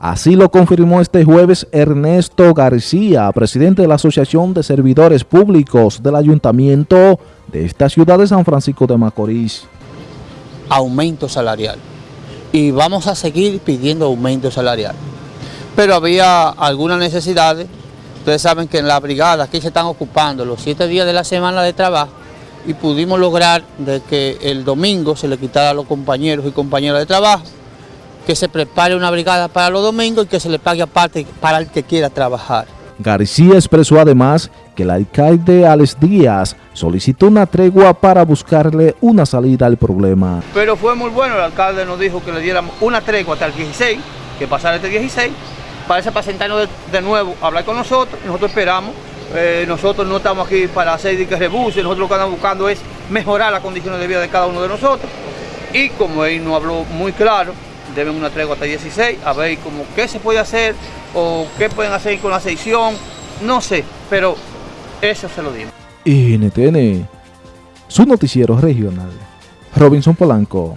Así lo confirmó este jueves Ernesto García, presidente de la Asociación de Servidores Públicos del Ayuntamiento de esta ciudad de San Francisco de Macorís. Aumento salarial. Y vamos a seguir pidiendo aumento salarial. Pero había algunas necesidades. Ustedes saben que en la brigada aquí se están ocupando los siete días de la semana de trabajo y pudimos lograr de que el domingo se le quitara a los compañeros y compañeras de trabajo que se prepare una brigada para los domingos y que se le pague aparte para el que quiera trabajar. García expresó además que el alcalde Alex Díaz solicitó una tregua para buscarle una salida al problema. Pero fue muy bueno, el alcalde nos dijo que le diéramos una tregua hasta el 16, que pasara este 16, para ese para sentarnos de, nuevo a hablar con nosotros, nosotros esperamos, eh, nosotros no estamos aquí para hacer que rebuse, nosotros lo que estamos buscando es mejorar las condiciones de vida de cada uno de nosotros. Y como él nos habló muy claro, deben una tregua hasta 16, a ver cómo qué se puede hacer o qué pueden hacer con la sección, no sé, pero eso se lo digo. NTN, su noticiero regional, Robinson Polanco.